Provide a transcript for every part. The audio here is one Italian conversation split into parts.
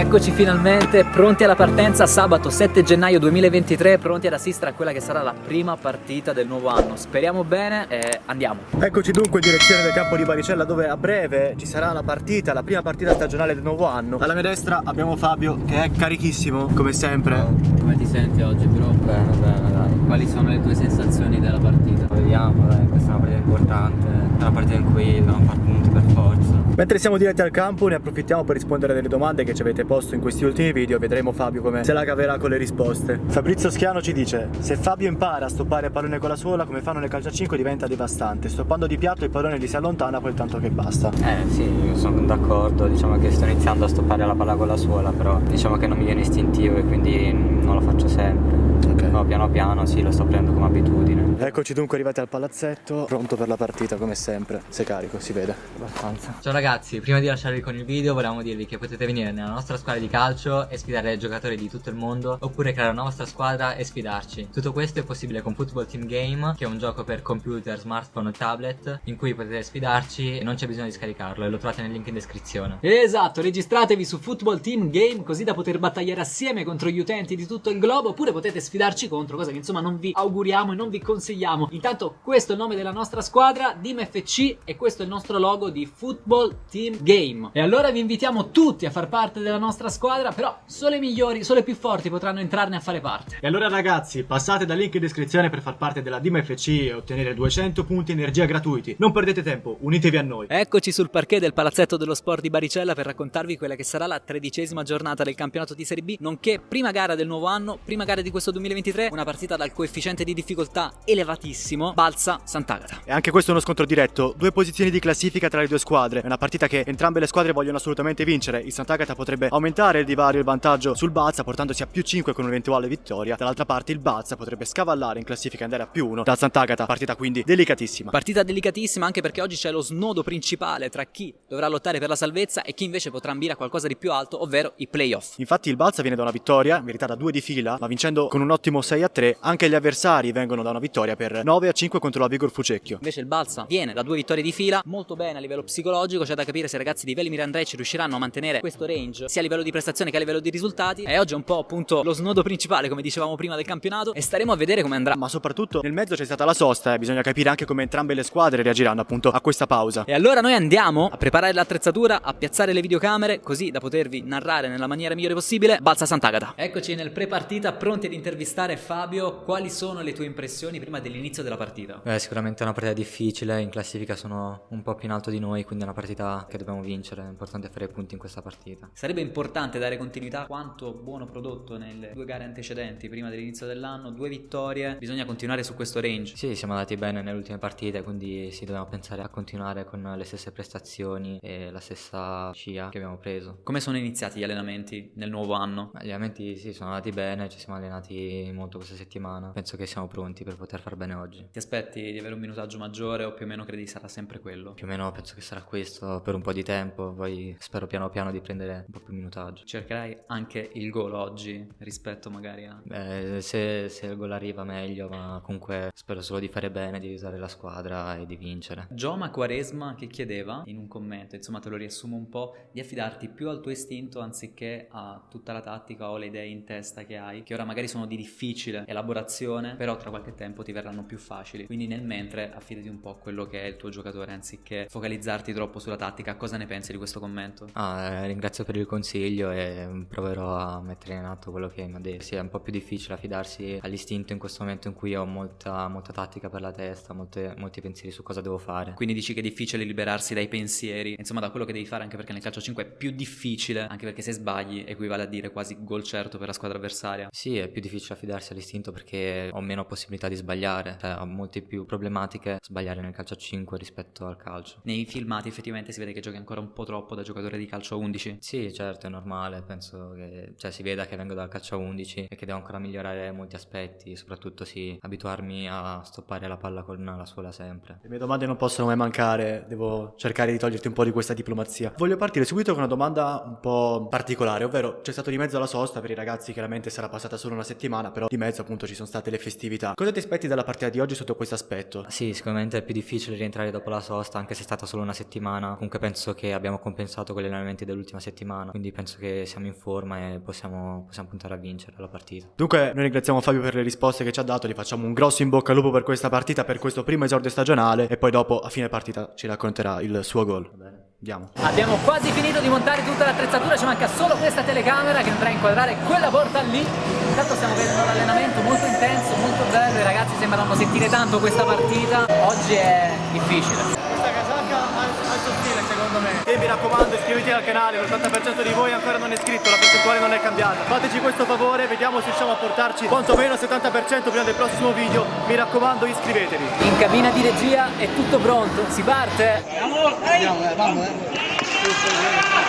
Eccoci finalmente pronti alla partenza sabato 7 gennaio 2023, pronti ad assistere a quella che sarà la prima partita del nuovo anno. Speriamo bene e andiamo. Eccoci dunque in direzione del campo di Baricella dove a breve ci sarà la partita, la prima partita stagionale del nuovo anno. Alla mia destra abbiamo Fabio che è carichissimo come sempre. Senti oggi però? Bene, bene, dai. Quali sono le tue sensazioni della partita? Vediamo, dai, questa è una partita importante. È una partita in cui dobbiamo fare punti per forza. Mentre siamo diretti al campo ne approfittiamo per rispondere delle domande che ci avete posto in questi ultimi video Vedremo Fabio come se la caverà con le risposte Fabrizio Schiano ci dice Se Fabio impara a stoppare il pallone con la suola come fanno nel calcio a 5 diventa devastante Stoppando di piatto il pallone gli si allontana quel tanto che basta Eh sì, io sono d'accordo, diciamo che sto iniziando a stoppare la palla con la suola Però diciamo che non mi viene istintivo e quindi non lo faccio sempre Ok. No, piano piano sì, lo sto prendendo come abitudine Eccoci dunque arrivati al palazzetto Pronto per la partita come sempre Sei carico, si vede Abbastanza Ciao ragazzi, prima di lasciarvi con il video volevamo dirvi che potete venire nella nostra squadra di calcio e sfidare giocatori di tutto il mondo oppure creare una vostra squadra e sfidarci. Tutto questo è possibile con Football Team Game che è un gioco per computer, smartphone e tablet in cui potete sfidarci e non c'è bisogno di scaricarlo e lo trovate nel link in descrizione. Esatto, registratevi su Football Team Game così da poter battagliare assieme contro gli utenti di tutto il globo oppure potete sfidarci contro, cosa che insomma non vi auguriamo e non vi consigliamo. Intanto questo è il nome della nostra squadra, Team FC e questo è il nostro logo di Football Team Game. E allora vi invitiamo tutti a far parte della nostra squadra, però solo i migliori, solo i più forti potranno entrarne a fare parte. E allora ragazzi, passate dal link in descrizione per far parte della Dima FC e ottenere 200 punti energia gratuiti. Non perdete tempo, unitevi a noi. Eccoci sul parquet del Palazzetto dello Sport di Baricella per raccontarvi quella che sarà la tredicesima giornata del campionato di Serie B, nonché prima gara del nuovo anno, prima gara di questo 2023, una partita dal coefficiente di difficoltà elevatissimo, Balsa Sant'Agata. E anche questo è uno scontro diretto, due posizioni di classifica tra le due squadre. È una partita che entrambe le squadre vogliono assolutamente vincere. Il Sant'Agata potrebbe aumentare il divario e il vantaggio sul Balza portandosi a più 5 con un'eventuale vittoria. Dall'altra parte il Balza potrebbe scavallare in classifica e andare a più 1 dal Sant'Agata, partita quindi delicatissima. Partita delicatissima anche perché oggi c'è lo snodo principale tra chi dovrà lottare per la salvezza e chi invece potrà ambire a qualcosa di più alto, ovvero i playoff. Infatti il Balza viene da una vittoria, meritata due di fila, ma vincendo con un ottimo 6 a 3, anche gli avversari vengono da una vittoria per 9 a 5 contro la Vigor Fucecchio. Invece il Balsa viene da due vittorie di fila, molto bene a livello psicologico, c'è da capire se i ragazzi di Veli Mirandrecci riusciranno a mantenere questo range sia a livello di prestazione che a livello di risultati. E oggi è un po' appunto lo snodo principale, come dicevamo prima del campionato, e staremo a vedere come andrà. Ma soprattutto nel mezzo c'è stata la sosta e bisogna capire anche come entrambe le squadre reagiranno appunto a questa pausa. E allora noi andiamo a preparare l'attrezzatura, a piazzare le videocamere, così da potervi narrare nella maniera migliore possibile Balsa Sant'Agata. Eccoci nel pre-partita, pronti ad intervistare Fabio. Quali sono le tue impressioni prima dell'inizio della partita? Beh, sicuramente è una partita difficile, in classifica sono un po' più in alto di noi, quindi è una partita che dobbiamo vincere, è importante fare punti in questa partita. Sarebbe importante dare continuità a quanto buono prodotto nelle due gare antecedenti, prima dell'inizio dell'anno, due vittorie, bisogna continuare su questo range. Sì, siamo andati bene nelle ultime partite, quindi sì, dobbiamo pensare a continuare con le stesse prestazioni e la stessa scia che abbiamo preso. Come sono iniziati gli allenamenti nel nuovo anno? Ma Gli allenamenti sì, sono andati bene, ci siamo allenati molto questa settimana, penso che siamo pronti per poter far bene oggi. Ti aspetti di avere un minutaggio maggiore o più o meno credi sarà sempre quello? Più o meno penso che sarà questo per un po' di tempo, poi spero piano piano di prendere un po' più minutaggio. Cercherai anche il gol oggi rispetto magari a... Beh, se, se il gol arriva meglio, ma comunque spero solo di fare bene, di aiutare la squadra e di vincere. Gioma Quaresma che chiedeva in un commento, insomma te lo riassumo un po', di affidarti più al tuo istinto anziché a tutta la tattica o le idee in testa che hai, che ora magari sono di difficile elaborazione, però tra qualche tempo ti verranno più facili. Quindi nel mentre affidati un po' a quello che è il tuo giocatore anziché focalizzarti troppo sulla tattica. Cosa ne pensi di questo commento? Ah, eh, ringrazio per il consiglio e proverò a mettere in atto quello che mi ha detto. Sì, è un po' più difficile affidarsi all'istinto in questo momento in cui ho molta, molta tattica per la testa, molte- molti pensieri su cosa devo fare. Quindi dici che è difficile liberarsi dai pensieri, insomma da quello che devi fare anche perché nel calcio 5 è più difficile, anche perché se sbagli equivale a dire quasi gol certo per la squadra avversaria. Sì, è più difficile affidarsi all'istinto perché ho meno possibilità di sbagliare, cioè ho molte più problematiche sbagliare nel calcio a 5 rispetto al calcio. Nei filmati effettivamente si vede che giochi ancora un po' troppo da giocatore di calcio a 11. Sì, certo, è normale, penso che cioè, si veda che vengo dal calcio a 11 e che devo ancora migliorare molti aspetti, soprattutto sì, abituarmi a stoppare la palla con la suola sempre. Le mie domande non possono mai mancare, devo cercare di toglierti un po' di questa diplomazia. Voglio partire subito con una domanda un po' particolare, ovvero c'è stato di mezzo la sosta per i ragazzi chiaramente sicuramente sarà passata solo una settimana, però di mezzo appunto ci sono state le festività. Cosa ti aspetti dalla partita di oggi sotto questo aspetto? Sì, sicuramente è più difficile rientrare dopo la sosta, anche se è stata solo una settimana. Comunque penso che abbiamo compensato con gli allenamenti dell'ultima settimana, quindi penso che siamo in forma e possiamo, possiamo puntare a vincere la partita. Dunque, noi ringraziamo Fabio per le risposte che ci ha dato, gli facciamo un grosso in bocca al lupo per questa partita, per questo primo esordio stagionale e poi dopo a fine partita ci racconterà il suo gol. Andiamo. Abbiamo quasi finito di montare tutta l'attrezzatura, ci manca solo questa telecamera che andrà a inquadrare quella porta lì. Intanto stiamo vedendo l'allenamento molto intenso, molto bello, i ragazzi sembrano sentire tanto questa partita. Oggi è difficile. Secondo me. E mi raccomando iscrivetevi al canale, l'80% di voi ancora non è iscritto, la percentuale non è cambiata. Fateci questo favore, vediamo se riusciamo a portarci quantomeno il 70% prima del prossimo video. Mi raccomando iscrivetevi. In cabina di regia è tutto pronto, si parte?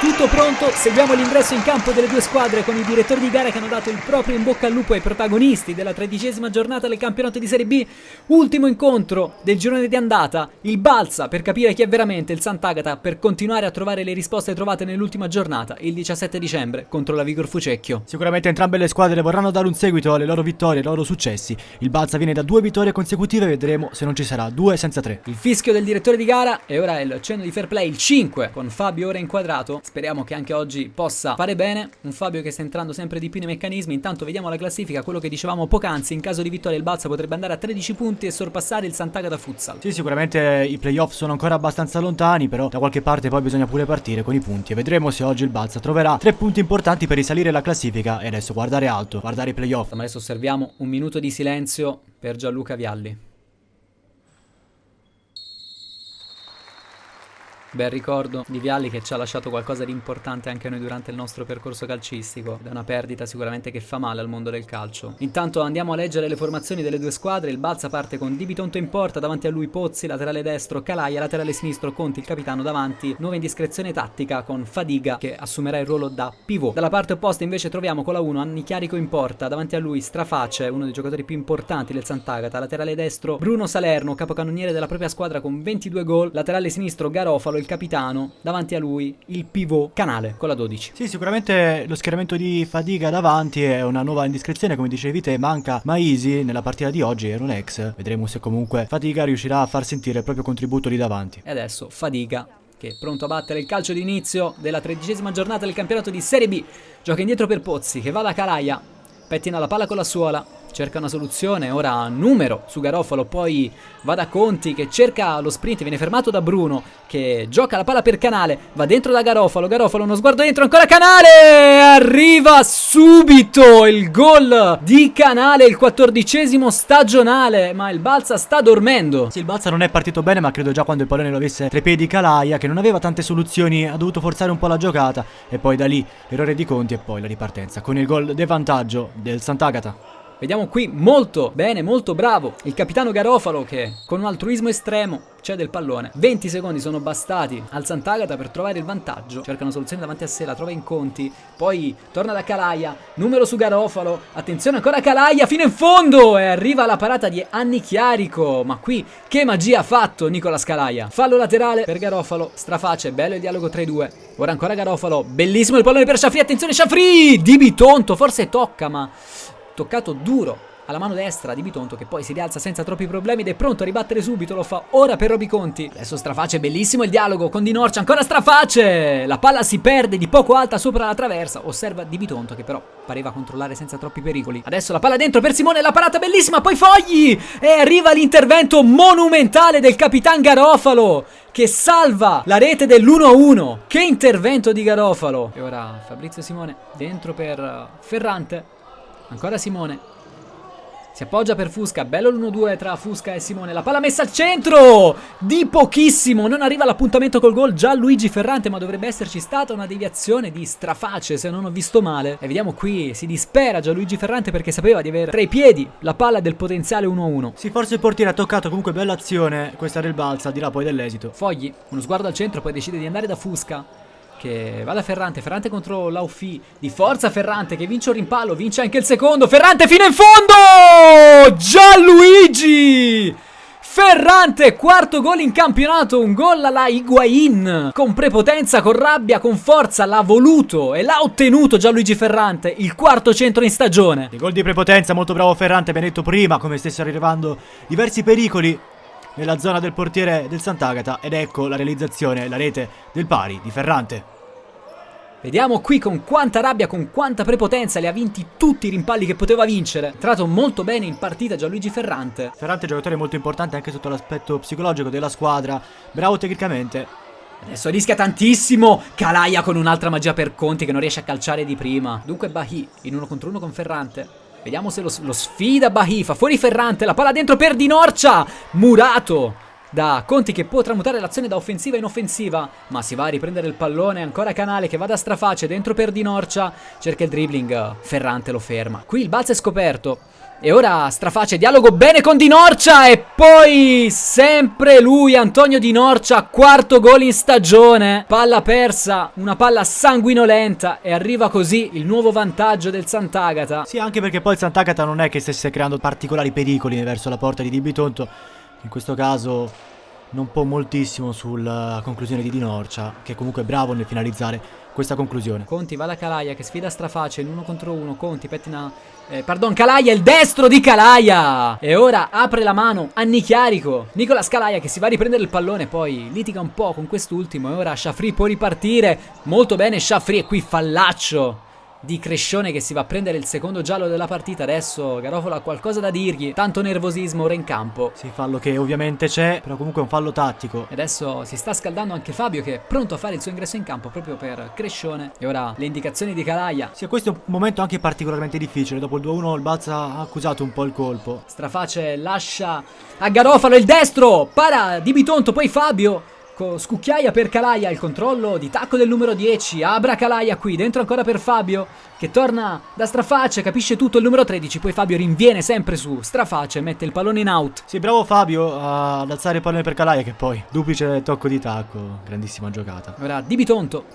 Tutto pronto, seguiamo l'ingresso in campo delle due squadre con i direttori di gara che hanno dato il proprio in bocca al lupo ai protagonisti della tredicesima giornata del campionato di Serie B. Ultimo incontro del girone di andata, il Balsa per capire chi è veramente il Sant'Agata per continuare a trovare le risposte trovate nell'ultima giornata, il 17 dicembre, contro la Vigor Fucecchio. Sicuramente entrambe le squadre vorranno dare un seguito alle loro vittorie, ai loro successi. Il Balsa viene da due vittorie consecutive, vedremo se non ci sarà due senza tre. Il fischio del direttore di gara e ora il cenno di fair play, il 5, con Fabio ora inquadrato. Speriamo che anche oggi possa fare bene. Un Fabio che sta entrando sempre di più nei meccanismi. Intanto vediamo la classifica, quello che dicevamo poc'anzi. In caso di vittoria il Balsa potrebbe andare a 13 punti e sorpassare il Sant'Agata Futsal. Sì, sicuramente i playoff sono ancora abbastanza lontani, però da qualche parte poi bisogna pure partire con i punti e vedremo se oggi il Balsa troverà tre punti importanti per risalire la classifica e adesso guardare alto, guardare i playoff. Ma adesso osserviamo un minuto di silenzio per Gianluca Vialli. Bel ricordo di Vialli che ci ha lasciato qualcosa di importante anche noi durante il nostro percorso calcistico. Ed è una perdita sicuramente che fa male al mondo del calcio. Intanto andiamo a leggere le formazioni delle due squadre. Il Balsa parte con Di Bitonto in porta, davanti a lui Pozzi, laterale destro, Calaia, laterale sinistro, Conti, il capitano davanti. Nuova indiscrezione tattica con Fadiga che assumerà il ruolo da pivot. Dalla parte opposta invece troviamo con la 1 Anni Chiarico in porta, davanti a lui Straface, uno dei giocatori più importanti del Sant'Agata. Laterale destro Bruno Salerno, capocannoniere della propria squadra con 22 gol. Laterale sinistro Garofalo, il capitano, davanti a lui il pivot Canale con la 12. Sì, sicuramente lo schieramento di Fadiga davanti è una nuova indiscrezione, come dicevi te, manca Maisi nella partita di oggi, era un ex, vedremo se comunque Fadiga riuscirà a far sentire il proprio contributo lì davanti. E adesso Fadiga che è pronto a battere il calcio d'inizio della tredicesima giornata del campionato di Serie B. Gioca indietro per Pozzi che va da Calaia, pettina la palla con la suola, cerca una soluzione, ora numero su Garofalo, poi va da Conti che cerca lo sprint, viene fermato da Bruno che gioca la palla per Canale, va dentro da Garofalo, Garofalo uno sguardo dentro, ancora Canale, arriva subito il gol di Canale, il quattordicesimo stagionale, ma il Balsa sta dormendo. Sì, il Balsa non è partito bene, ma credo già quando il pallone lo avesse tra i piedi Calaia, che non aveva tante soluzioni, ha dovuto forzare un po' la giocata, e poi da lì l'errore di Conti e poi la ripartenza, con il gol del vantaggio del Sant'Agata. Vediamo qui molto bene, molto bravo il capitano Garofalo che con un altruismo estremo cede il pallone. 20 secondi sono bastati al Sant'Agata per trovare il vantaggio. Cerca una soluzione davanti a sé, la trova in conti. Poi torna da Calaia, numero su Garofalo. Attenzione ancora Calaia fino in fondo e arriva la parata di Anni Chiarico. Ma qui che magia ha fatto Nicola Scalaia. Fallo laterale per Garofalo, straface, bello il dialogo tra i due. Ora ancora Garofalo, bellissimo il pallone per Sciafri, attenzione Sciafri! Di Bitonto, forse tocca ma toccato duro alla mano destra di Bitonto che poi si rialza senza troppi problemi ed è pronto a ribattere subito, lo fa ora per Roby Conti. Adesso Straface, bellissimo il dialogo con Di Norcia, ancora Straface! La palla si perde di poco alta sopra la traversa, osserva Di Bitonto che però pareva controllare senza troppi pericoli. Adesso la palla dentro per Simone, la parata bellissima, poi Fogli! E arriva l'intervento monumentale del capitan Garofalo che salva la rete dell'1-1. Che intervento di Garofalo! E ora Fabrizio Simone dentro per Ferrante. Ancora Simone. Si appoggia per Fusca, bello l'1-2 tra Fusca e Simone, la palla messa al centro, di pochissimo, non arriva l'appuntamento col gol già Luigi Ferrante, ma dovrebbe esserci stata una deviazione di straface se non ho visto male. E vediamo qui, si dispera già Luigi Ferrante perché sapeva di avere tra i piedi la palla del potenziale 1-1. Sì, forse il portiere ha toccato comunque bella azione, questa del Balsa, al di là poi dell'esito. Fogli, uno sguardo al centro, poi decide di andare da Fusca che va da Ferrante, Ferrante contro Laufi, di forza Ferrante che vince un rimpallo, vince anche il secondo, Ferrante fino in fondo! Gianluigi! Ferrante, quarto gol in campionato, un gol alla Higuain, con prepotenza, con rabbia, con forza, l'ha voluto e l'ha ottenuto Gianluigi Ferrante, il quarto centro in stagione. I gol di prepotenza, molto bravo Ferrante, abbiamo detto prima come stessero arrivando diversi pericoli nella zona del portiere del Sant'Agata ed ecco la realizzazione, la rete del pari di Ferrante. Vediamo qui con quanta rabbia, con quanta prepotenza li ha vinti tutti i rimpalli che poteva vincere. Entrato molto bene in partita Gianluigi Ferrante. Ferrante è un giocatore molto importante anche sotto l'aspetto psicologico della squadra, bravo tecnicamente. Adesso rischia tantissimo Calaia con un'altra magia per Conti che non riesce a calciare di prima. Dunque Bahi in uno contro uno con Ferrante. Vediamo se lo, lo sfida Bahi, fa fuori Ferrante, la palla dentro per Di Norcia. Murato da Conti che può tramutare l'azione da offensiva in offensiva, ma si va a riprendere il pallone, ancora Canale che va da straface dentro per Di Norcia, cerca il dribbling, Ferrante lo ferma. Qui il balzo è scoperto. E ora Straface dialogo bene con Di Norcia e poi sempre lui Antonio Di Norcia, quarto gol in stagione. Palla persa, una palla sanguinolenta e arriva così il nuovo vantaggio del Sant'Agata. Sì, anche perché poi il Sant'Agata non è che stesse creando particolari pericoli verso la porta di Di Bitonto in questo caso non può moltissimo sulla conclusione di Di Norcia, che comunque è bravo nel finalizzare questa conclusione. Conti va da Calaia che sfida Straface in uno contro uno. Conti pettina. Eh, pardon, Calaia, il destro di Calaia! E ora apre la mano a Nichiarico. Nicola Scalaia che si va a riprendere il pallone, poi litiga un po' con quest'ultimo. E ora Shafri può ripartire. Molto bene, Shafri. E qui fallaccio di Crescione che si va a prendere il secondo giallo della partita. Adesso Garofalo ha qualcosa da dirgli. Tanto nervosismo ora in campo. Sì, fallo che ovviamente c'è, però comunque è un fallo tattico. E adesso si sta scaldando anche Fabio che è pronto a fare il suo ingresso in campo proprio per Crescione. E ora le indicazioni di Calaia. Sì, questo è un momento anche particolarmente difficile. Dopo il 2-1 il Balza ha accusato un po' il colpo. Straface lascia a Garofalo il destro. Para di Bitonto, poi Fabio. Scucchiaia per Calaia, il controllo di tacco del numero 10, Abra Calaia qui, dentro ancora per Fabio, che torna da Straface, capisce tutto il numero 13, poi Fabio rinviene sempre su Straface, mette il pallone in out. Sì, bravo Fabio ad alzare il pallone per Calaia, che poi duplice tocco di tacco, grandissima giocata. Ora Di Bitonto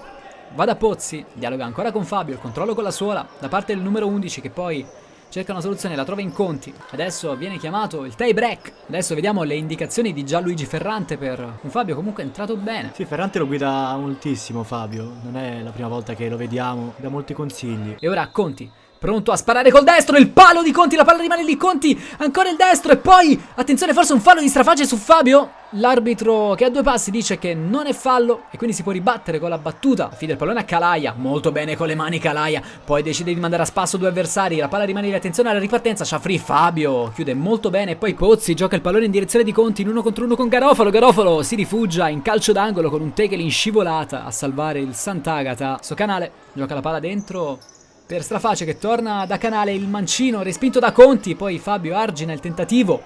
va da Pozzi, dialoga ancora con Fabio, il controllo con la suola, da parte del numero 11 che poi cerca una soluzione, la trova in conti. Adesso viene chiamato il tie break. Adesso vediamo le indicazioni di Gianluigi Ferrante per un Fabio comunque è entrato bene. Sì, Ferrante lo guida moltissimo Fabio, non è la prima volta che lo vediamo, dà molti consigli. E ora Conti Pronto a sparare col destro, il palo di Conti, la palla rimane lì, Conti, ancora il destro e poi, attenzione, forse un fallo di strafage su Fabio. L'arbitro che ha due passi dice che non è fallo e quindi si può ribattere con la battuta. Fide il pallone a Calaia, molto bene con le mani Calaia, poi decide di mandare a spasso due avversari, la palla rimane lì, attenzione alla ripartenza, Ciafri, Fabio, chiude molto bene poi Pozzi gioca il pallone in direzione di Conti in uno contro uno con Garofalo, Garofalo si rifugia in calcio d'angolo con un tackle in scivolata a salvare il Sant'Agata. Sto canale gioca la palla dentro, per Straface che torna da canale il mancino respinto da Conti, poi Fabio argina il tentativo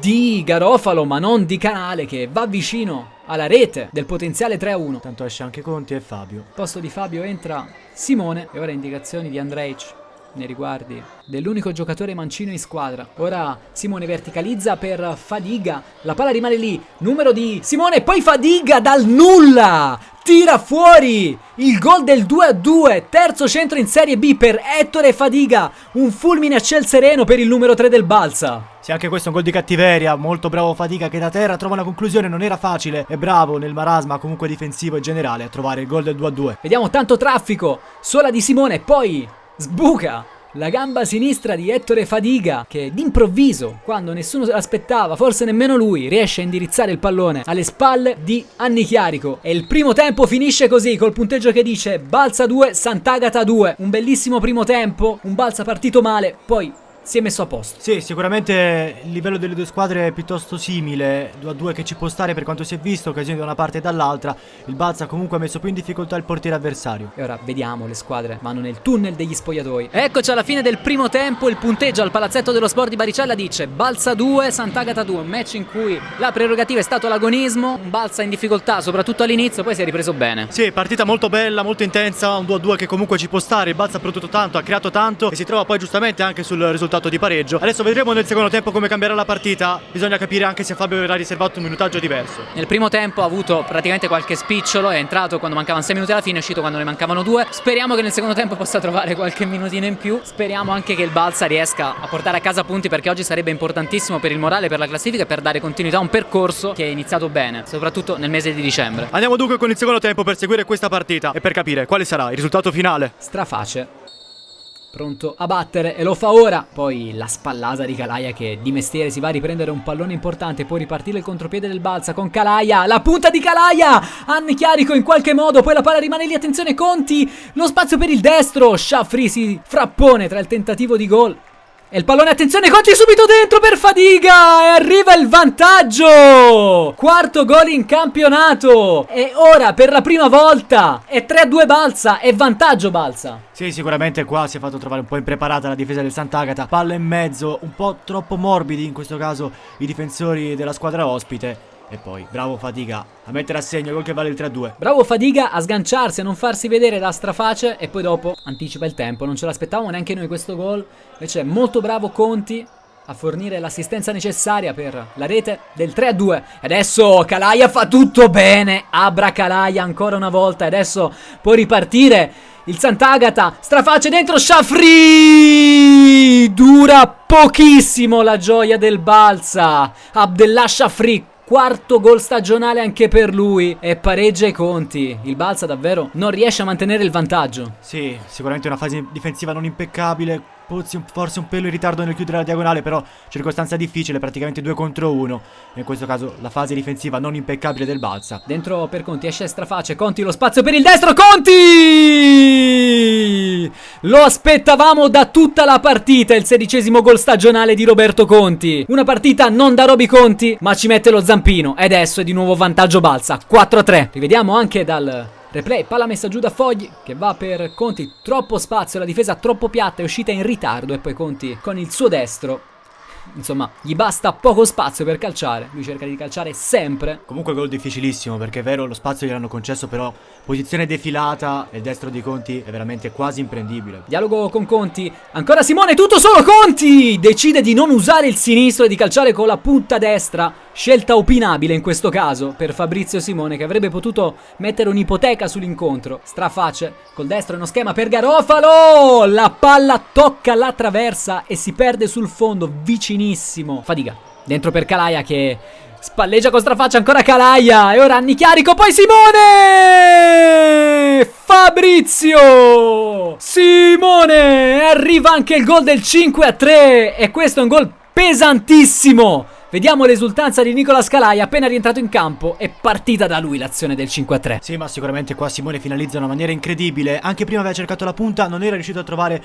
di Garofalo ma non di canale che va vicino alla rete del potenziale 3-1. Tanto esce anche Conti e Fabio. Al posto di Fabio entra Simone e ora indicazioni di Andrej nei riguardi dell'unico giocatore mancino in squadra. Ora Simone verticalizza per Fadiga, la palla rimane lì, numero di Simone, poi Fadiga dal nulla! Tira fuori il gol del 2-2, terzo centro in Serie B per Ettore Fadiga, un fulmine a ciel sereno per il numero 3 del Balsa. Sì, anche questo è un gol di cattiveria, molto bravo Fadiga che da terra trova una conclusione, non era facile, è bravo nel marasma comunque difensivo e generale a trovare il gol del 2-2. Vediamo tanto traffico, sola di Simone, poi sbuca la gamba sinistra di Ettore Fadiga che d'improvviso, quando nessuno se l'aspettava, forse nemmeno lui, riesce a indirizzare il pallone alle spalle di Anni Chiarico. E il primo tempo finisce così, col punteggio che dice Balsa 2, Sant'Agata 2. Un bellissimo primo tempo, un Balsa partito male, poi si è messo a posto. Sì, sicuramente il livello delle due squadre è piuttosto simile, 2 a 2 che ci può stare per quanto si è visto, occasioni da una parte e dall'altra. Il Balza comunque ha messo più in difficoltà il portiere avversario. E ora vediamo le squadre vanno nel tunnel degli spogliatoi. Eccoci alla fine del primo tempo, il punteggio al palazzetto dello sport di Baricella dice Balza 2, Sant'Agata 2, un match in cui la prerogativa è stato l'agonismo, un Balza in difficoltà soprattutto all'inizio, poi si è ripreso bene. Sì, partita molto bella, molto intensa, un 2 a 2 che comunque ci può stare, il Balza ha prodotto tanto, ha creato tanto e si trova poi giustamente anche sul risultato risultato di pareggio. Adesso vedremo nel secondo tempo come cambierà la partita. Bisogna capire anche se Fabio verrà riservato un minutaggio diverso. Nel primo tempo ha avuto praticamente qualche spicciolo, è entrato quando mancavano 6 minuti alla fine, è uscito quando ne mancavano 2. Speriamo che nel secondo tempo possa trovare qualche minutino in più. Speriamo anche che il Balsa riesca a portare a casa punti perché oggi sarebbe importantissimo per il morale, per la classifica e per dare continuità a un percorso che è iniziato bene, soprattutto nel mese di dicembre. Andiamo dunque con il secondo tempo per seguire questa partita e per capire quale sarà il risultato finale. Straface. Pronto a battere e lo fa ora. Poi la spallata di Calaia che di mestiere si va a riprendere un pallone importante. Poi ripartire il contropiede del Balsa con Calaia. La punta di Calaia. Anne Chiarico in qualche modo. Poi la palla rimane lì. Attenzione Conti. Lo spazio per il destro. Sciaffri si frappone tra il tentativo di gol e il pallone, attenzione, Conti subito dentro per Fadiga e arriva il vantaggio! Quarto gol in campionato e ora per la prima volta è 3-2 Balsa e vantaggio Balsa. Sì, sicuramente qua si è fatto trovare un po' impreparata la difesa del Sant'Agata, palla in mezzo, un po' troppo morbidi in questo caso i difensori della squadra ospite e poi, bravo Fadiga a mettere a segno gol che vale il 3-2. Bravo Fadiga a sganciarsi, a non farsi vedere da straface e poi dopo anticipa il tempo. Non ce l'aspettavamo neanche noi questo gol. Invece molto bravo Conti a fornire l'assistenza necessaria per la rete del 3-2. E adesso Calaia fa tutto bene. Abra Calaia ancora una volta. Adesso può ripartire il Sant'Agata. Straface dentro Shafri. Dura pochissimo la gioia del Balsa. Abdellah Shafri Quarto gol stagionale anche per lui e pareggia i conti. Il Balsa davvero non riesce a mantenere il vantaggio. Sì, sicuramente una fase difensiva non impeccabile. Forse un pelo in ritardo nel chiudere la diagonale, però circostanza difficile, praticamente 2 contro 1. In questo caso la fase difensiva non impeccabile del Balsa. Dentro per Conti esce straface, Conti lo spazio per il destro, Conti! Lo aspettavamo da tutta la partita, il sedicesimo gol stagionale di Roberto Conti. Una partita non da Roby Conti, ma ci mette lo zampino. E adesso è di nuovo vantaggio Balsa, 4-3. Rivediamo anche dal Replay, palla messa giù da Fogli che va per Conti, troppo spazio, la difesa troppo piatta, è uscita in ritardo e poi Conti con il suo destro insomma, gli basta poco spazio per calciare. Lui cerca di calciare sempre. Comunque gol difficilissimo, perché è vero, lo spazio gliel'hanno concesso, però posizione defilata e il destro di Conti è veramente quasi imprendibile. Dialogo con Conti. Ancora Simone, tutto solo Conti! Decide di non usare il sinistro e di calciare con la punta destra. Scelta opinabile in questo caso per Fabrizio Simone che avrebbe potuto mettere un'ipoteca sull'incontro. Straface col destro uno schema per Garofalo! La palla tocca la traversa e si perde sul fondo vicinissimo. Fatica. Dentro per Calaia che spalleggia con strafaccia ancora Calaia e ora Anni Chiarico poi Simone! Fabrizio! Simone! Arriva anche il gol del 5 a 3 e questo è un gol pesantissimo Vediamo l'esultanza di Nicola Scalai appena rientrato in campo. È partita da lui l'azione del 5-3. Sì, ma sicuramente qua Simone finalizza in una maniera incredibile. Anche prima aveva cercato la punta, non era riuscito a trovare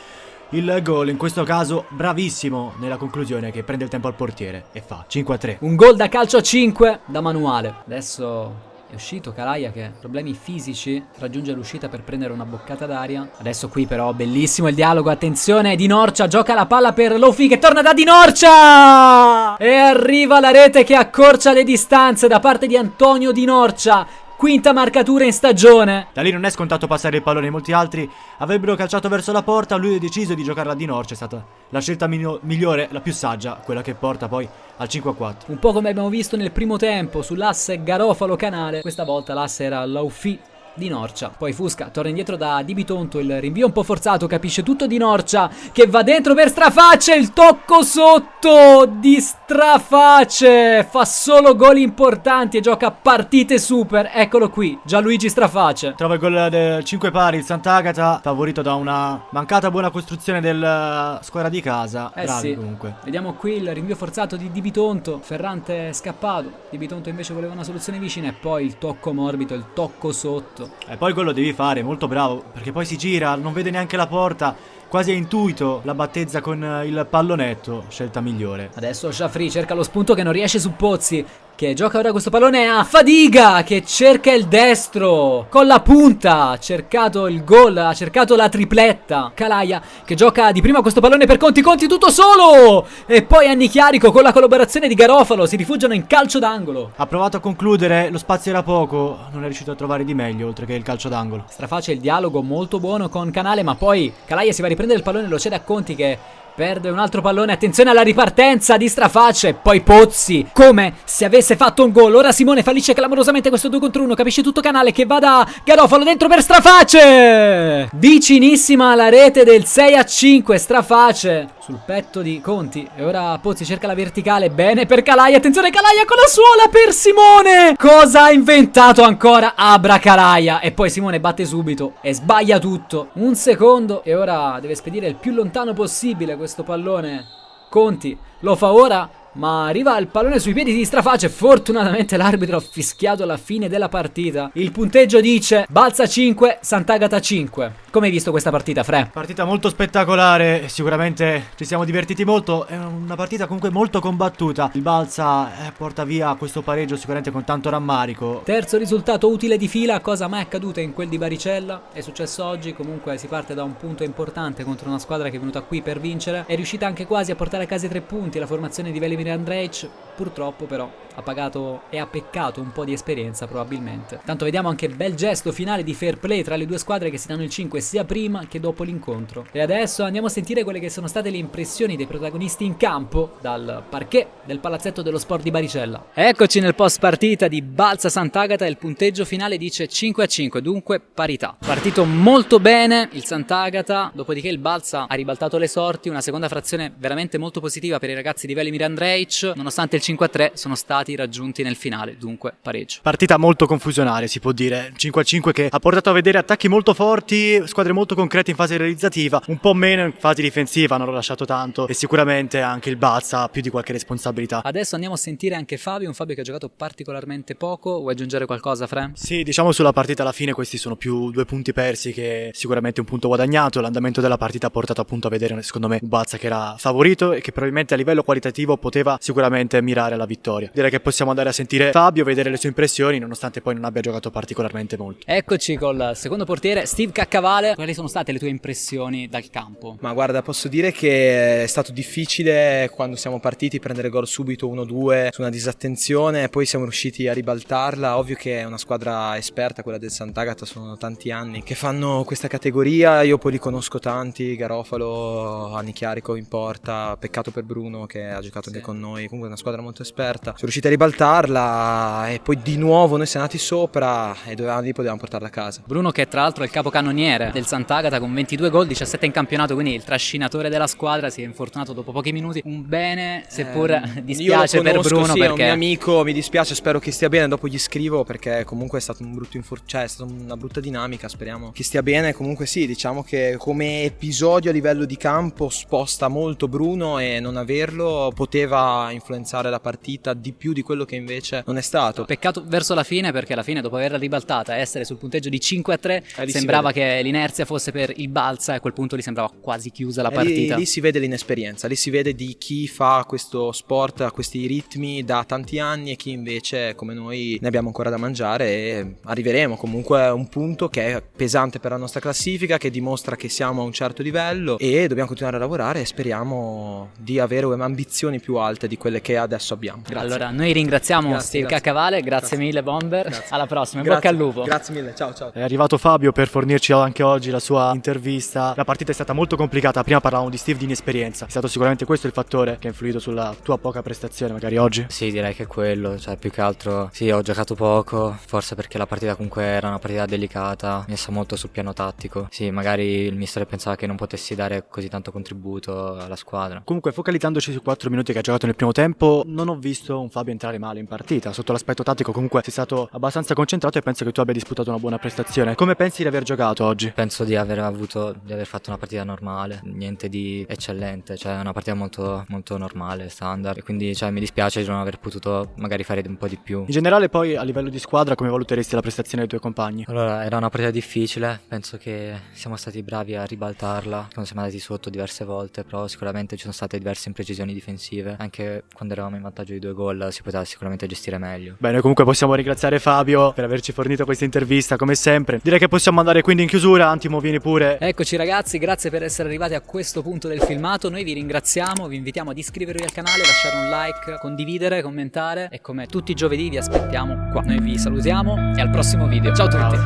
il gol. In questo caso, bravissimo nella conclusione che prende il tempo al portiere e fa 5-3. Un gol da calcio a 5 da manuale. Adesso è uscito Calaia che ha problemi fisici, raggiunge l'uscita per prendere una boccata d'aria. Adesso qui però bellissimo il dialogo, attenzione, Di Norcia gioca la palla per Lofi che torna da Di Norcia! E arriva la rete che accorcia le distanze da parte di Antonio Di Norcia quinta marcatura in stagione. Da lì non è scontato passare il pallone, molti altri avrebbero calciato verso la porta, lui ha deciso di giocarla di Norcia, è stata la scelta migliore, la più saggia, quella che porta poi al 5-4. Un po' come abbiamo visto nel primo tempo sull'asse Garofalo-Canale, questa volta l'asse era Laufi di Norcia. Poi Fusca torna indietro da Di Bitonto, il rinvio un po' forzato, capisce tutto Di Norcia che va dentro per Straface, il tocco sotto di Straface, fa solo gol importanti e gioca partite super, eccolo qui, Gianluigi Straface. Trova il gol del 5 pari, il Sant'Agata, favorito da una mancata buona costruzione della squadra di casa. Eh Bravi sì. comunque. Vediamo qui il rinvio forzato di Di Bitonto, Ferrante è scappato, Di Bitonto invece voleva una soluzione vicina e poi il tocco morbido, il tocco sotto. E poi quello devi fare, molto bravo, perché poi si gira, non vede neanche la porta, quasi a intuito la battezza con eh, il pallonetto, scelta migliore. Adesso Shafri cerca lo spunto che non riesce su Pozzi, che gioca ora questo pallone a Fadiga che cerca il destro con la punta, ha cercato il gol, ha cercato la tripletta. Calaia che gioca di prima questo pallone per Conti, Conti tutto solo! E poi Anni Chiarico con la collaborazione di Garofalo si rifugiano in calcio d'angolo. Ha provato a concludere, lo spazio era poco, non è riuscito a trovare di meglio oltre che il calcio d'angolo. Straface il dialogo molto buono con Canale, ma poi Calaia si va a riprendere il pallone e lo cede a Conti che Perde un altro pallone, attenzione alla ripartenza di Straface, poi Pozzi, come se avesse fatto un gol. Ora Simone fallisce clamorosamente questo 2 contro 1, capisce tutto canale che va da Garofalo dentro per Straface! Vicinissima alla rete del 6 a 5, Straface sul petto di Conti. E ora Pozzi cerca la verticale, bene per Calai, attenzione Calaia con la suola per Simone! Cosa ha inventato ancora Abra Calaia? E poi Simone batte subito e sbaglia tutto. Un secondo e ora deve spedire il più lontano possibile questo pallone. Conti lo fa ora ma arriva il pallone sui piedi di Straface. Fortunatamente l'arbitro ha fischiato la fine della partita. Il punteggio dice Balza 5, Sant'Agata 5. Come hai visto questa partita, Fre? Partita molto spettacolare, sicuramente ci siamo divertiti molto, è una partita comunque molto combattuta. Il Balsa eh, porta via questo pareggio sicuramente con tanto rammarico. Terzo risultato utile di fila, cosa mai accaduta in quel di Baricella, è successo oggi, comunque si parte da un punto importante contro una squadra che è venuta qui per vincere, è riuscita anche quasi a portare a casa i tre punti, la formazione di Velimir Andrej, purtroppo però ha pagato e ha peccato un po' di esperienza probabilmente. Tanto vediamo anche bel gesto finale di fair play tra le due squadre che si danno il 5 sia prima che dopo l'incontro. E adesso andiamo a sentire quelle che sono state le impressioni dei protagonisti in campo dal parquet del palazzetto dello sport di Baricella. Eccoci nel post partita di Balsa Sant'Agata, il punteggio finale dice 5 a 5, dunque parità. Partito molto bene il Sant'Agata, dopodiché il Balsa ha ribaltato le sorti, una seconda frazione veramente molto positiva per i ragazzi di Velimir Andrej, nonostante il 5 a 3 sono stati risultati raggiunti nel finale, dunque pareggio. Partita molto confusionaria si può dire, 5-5 che ha portato a vedere attacchi molto forti, squadre molto concrete in fase realizzativa, un po' meno in fase difensiva, non ho lasciato tanto e sicuramente anche il Bazza ha più di qualche responsabilità. Adesso andiamo a sentire anche Fabio, un Fabio che ha giocato particolarmente poco, vuoi aggiungere qualcosa Fre? Sì, diciamo sulla partita alla fine questi sono più due punti persi che sicuramente un punto guadagnato, l'andamento della partita ha portato appunto a vedere secondo me un Bazza che era favorito e che probabilmente a livello qualitativo poteva sicuramente mirare alla vittoria. Direi che possiamo andare a sentire Fabio, vedere le sue impressioni, nonostante poi non abbia giocato particolarmente molto. Eccoci col secondo portiere, Steve Caccavale. Quali sono state le tue impressioni dal campo? Ma guarda, posso dire che è stato difficile quando siamo partiti prendere gol subito 1-2 su una disattenzione, poi siamo riusciti a ribaltarla. Ovvio che è una squadra esperta, quella del Sant'Agata, sono tanti anni che fanno questa categoria. Io poi li conosco tanti, Garofalo, Anni Chiarico in porta, peccato per Bruno che ha giocato sì. anche con noi. Comunque è una squadra molto esperta. Sono riusciti a ribaltare portarla e poi di nuovo noi siamo andati sopra e dovevamo, lì potevamo portarla a casa. Bruno che tra l'altro è il capocannoniere del Sant'Agata con 22 gol, 17 in campionato, quindi il trascinatore della squadra si è infortunato dopo pochi minuti. Un bene, seppur eh, dispiace conosco, per Bruno sì, perché... è un mio amico, mi dispiace, spero che stia bene, dopo gli scrivo perché comunque è stato un brutto infortunio, cioè è stata una brutta dinamica, speriamo che stia bene. Comunque sì, diciamo che come episodio a livello di campo sposta molto Bruno e non averlo poteva influenzare la partita di più di quello che invece non è stato. Peccato verso la fine perché alla fine dopo averla ribaltata e essere sul punteggio di 5 a 3 eh, sembrava che l'inerzia fosse per il balsa e a quel punto gli sembrava quasi chiusa la partita. Lì, lì, si vede l'inesperienza, lì si vede di chi fa questo sport a questi ritmi da tanti anni e chi invece come noi ne abbiamo ancora da mangiare e arriveremo comunque a un punto che è pesante per la nostra classifica, che dimostra che siamo a un certo livello e dobbiamo continuare a lavorare e speriamo di avere ambizioni più alte di quelle che adesso abbiamo. Grazie. Allora, noi ringraziamo grazie, Steve grazie. Caccavale, grazie, grazie, mille Bomber, grazie. alla prossima, in bocca al lupo. Grazie mille, ciao ciao. È arrivato Fabio per fornirci anche oggi la sua intervista. La partita è stata molto complicata, prima parlavamo di Steve di inesperienza, è stato sicuramente questo il fattore che ha influito sulla tua poca prestazione magari oggi? Sì, direi che è quello, cioè più che altro sì, ho giocato poco, forse perché la partita comunque era una partita delicata, messa molto sul piano tattico. Sì, magari il mister pensava che non potessi dare così tanto contributo alla squadra. Comunque focalizzandoci sui 4 minuti che ha giocato nel primo tempo, non ho visto un Fabio entrare male in partita, sotto l'aspetto tattico comunque sei stato abbastanza concentrato e penso che tu abbia disputato una buona prestazione. Come pensi di aver giocato oggi? Penso di aver avuto, di aver fatto una partita normale, niente di eccellente, cioè una partita molto, molto normale, standard. E quindi cioè, mi dispiace di non aver potuto magari fare un po' di più. In generale poi a livello di squadra come valuteresti la prestazione dei tuoi compagni? Allora, era una partita difficile, penso che siamo stati bravi a ribaltarla quando siamo andati sotto diverse volte, però sicuramente ci sono state diverse imprecisioni difensive, anche quando eravamo in vantaggio di due gol si poteva sicuramente gestire meglio. Bene, comunque possiamo ringraziare Fabio per averci fornito questa intervista come sempre. Direi che possiamo andare quindi in chiusura, Antimo vieni pure. Eccoci ragazzi, grazie per essere arrivati a questo punto del filmato. Noi vi ringraziamo, vi invitiamo ad iscrivervi al canale, lasciare un like, condividere, commentare e come tutti i giovedì vi aspettiamo qua. Noi vi salutiamo e al prossimo video. Ciao a tutti.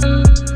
Ciao.